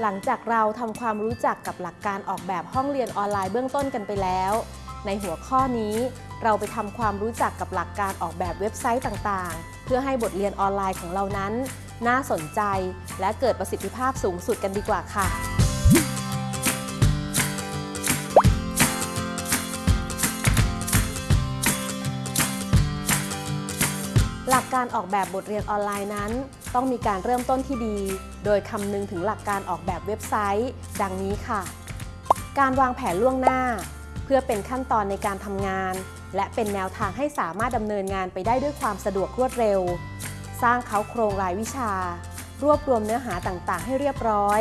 หลังจากเราทำความรู้จักกับหลักการออกแบบห้องเรียนออนไลน์เบื้องต้นกันไปแล้ว ในหัวข้อนี้ เราไปทำความรู้จักกับหลักการออกแบบเว็บไซต์ต่างๆ เพื่อให้บทเรียนออนไลน์ของเรานั้น น่าสนใจและเกิดประสิทธิภาพสูงสุดกันดีกว่าค่ะ หลักการออกแบบบทเรียนออนไลน์นั้น ต้องมีการเริ่มต้นที่ดี โดยคำนึงถึงหลักการออกแบบเว็บไซต์ ดังนี้ค่ะ การวางแผนล่วงหน้า เพื่อเป็นขั้นตอนในการทำงาน และเป็นแนวทางให้สามารถดำเนินงานไปได้ด้วยความสะดวกรวดเร็ว สร้างเขาโครงรายวิชา รวบรวมเนื้อหาต่างๆ ให้เรียบร้อย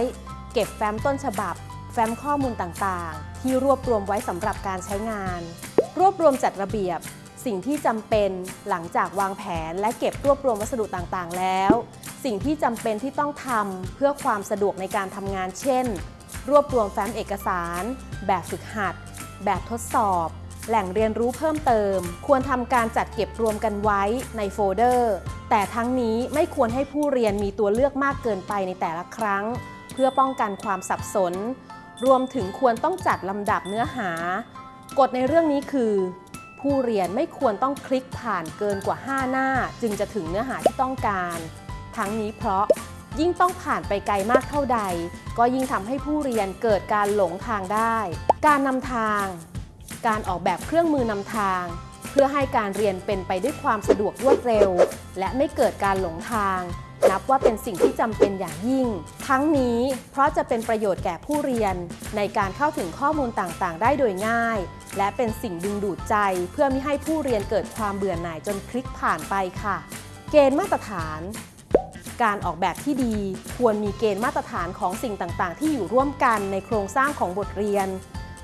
เก็บแฟ้มต้นฉบับ แฟ้มข้อมูลต่างๆ ที่รวบรวมไว้สำหรับการใช้งาน รวบรวมจัดระเบียบ สิ่งที่จำเป็นหลังจากวางแผนและเก็บรวบรวมวัสดุต่างๆ แล้ว สิ่งที่จำเป็นที่ต้องทำเพื่อความสะดวกในการทำงาน เช่น รวบรวมแฟ้มเอกสาร แบบฝึกหัด แบบทดสอบ แหล่งเรียนรู้เพิ่มเติม ควรทำการจัดเก็บรวมกันไว้ในโฟลเดอร์ แต่ทั้งนี้ไม่ควรให้ผู้เรียนมีตัวเลือกมากเกินไปในแต่ละครั้ง เพื่อป้องกันความสับสน รวมถึงควรต้องจัดลำดับเนื้อหากฎในเรื่องนี้คือ ผู้เรียนไม่ควรต้องคลิกผ่านเกินกว่า 5 หน้า จึงจะถึงเนื้อหาที่ต้องการ ทั้งนี้เพราะยิ่งต้องผ่านไปไกลมากเท่าใด ก็ยิ่งทำให้ผู้เรียนเกิดการหลงทางได้ การนำทาง การออกแบบเครื่องมือนำทาง เพื่อให้การเรียนเป็นไปด้วยความสะดวกรวดเร็ว และไม่เกิดการหลงทาง นับว่าเป็นสิ่งที่จำเป็นอย่างยิ่ง ทั้งนี้เพราะจะเป็นประโยชน์แก่ผู้เรียน ในการเข้าถึงข้อมูลต่างๆ ได้โดยง่าย และเป็นสิ่งดึงดูดใจ เพื่อไม่ให้ผู้เรียนเกิดความเบื่อหน่ายจนคลิกผ่านไปค่ะ เกณฑ์มาตรฐานการออกแบบที่ดีควรมีเกณฑ์มาตรฐานของสิ่งต่าง ๆ ที่อยู่ร่วมกันในโครงสร้างของบทเรียน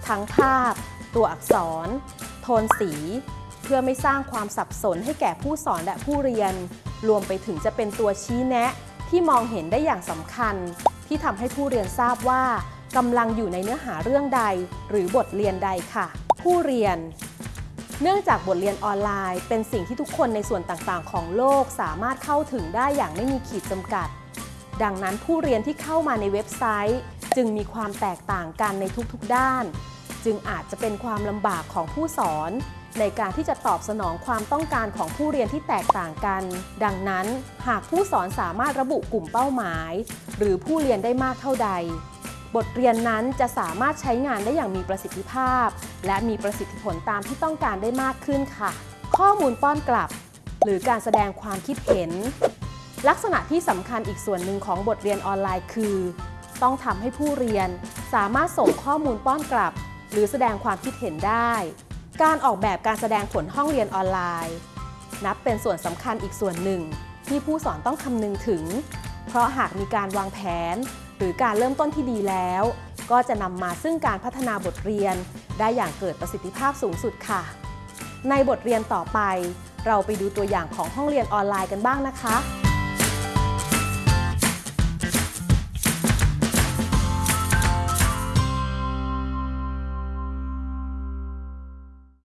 ทั้งภาพ ตัวอักษร โทนสี เพื่อไม่สร้างความสับสนให้แก่ผู้สอนและผู้เรียน รวมไปถึงจะเป็นตัวชี้แนะ ที่มองเห็นได้อย่างสำคัญ ที่ทำให้ผู้เรียนทราบว่ากำลังอยู่ในเนื้อหาเรื่องใด หรือบทเรียนใดค่ะ ผู้เรียน เนื่องจากบทเรียนออนไลน์ เป็นสิ่งที่ทุกคนในส่วนต่างๆ ของโลกสามารถเข้าถึงได้อย่างไม่มีขีดจำกัด ดังนั้นผู้เรียนที่เข้ามาในเว็บไซต์ จึงมีความแตกต่างกันในทุกๆด้าน จึงอาจจะเป็นความลำบากของผู้สอน ในการที่จะตอบสนองความต้องการของผู้เรียนที่แตกต่างกัน ดังนั้น หากผู้สอนสามารถระบุกลุ่มเป้าหมาย หรือผู้เรียนได้มากเท่าใด บทเรียนนั้นจะสามารถใช้งานได้อย่างมีประสิทธิภาพ และมีประสิทธิผลตามที่ต้องการได้มากขึ้นค่ะ ข้อมูลป้อนกลับ หรือการแสดงความคิดเห็น ลักษณะที่สำคัญอีกส่วนหนึ่งของบทเรียนออนไลน์คือ ต้องทำให้ผู้เรียนสามารถส่งข้อมูลป้อนกลับ หรือแสดงความคิดเห็นได้ การออกแบบการแสดงผลห้องเรียนออนไลน์ นับเป็นส่วนสำคัญอีกส่วนหนึ่ง ที่ผู้สอนต้องคำนึงถึง เพราะหากมีการวางแผน หรือการเริ่มต้นที่ดีแล้ว ก็จะนำมาซึ่งการพัฒนาบทเรียน ได้อย่างเกิดประสิทธิภาพสูงสุดค่ะ ในบทเรียนต่อไป เราไปดูตัวอย่างของห้องเรียนออนไลน์กันบ้างนะคะ